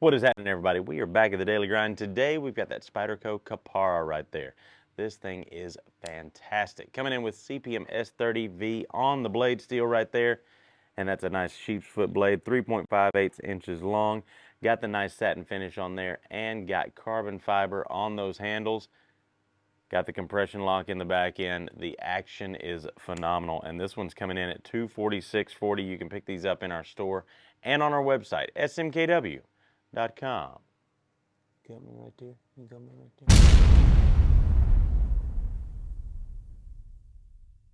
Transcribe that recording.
What is happening, everybody? We are back at the Daily Grind. Today, we've got that Spyderco Kapara right there. This thing is fantastic. Coming in with CPM S30V on the blade steel right there. And that's a nice sheep's foot blade, 3.58 inches long. Got the nice satin finish on there and got carbon fiber on those handles. Got the compression lock in the back end. The action is phenomenal. And this one's coming in at 246.40. You can pick these up in our store and on our website, smkw.com. Got me right there. You got me right there.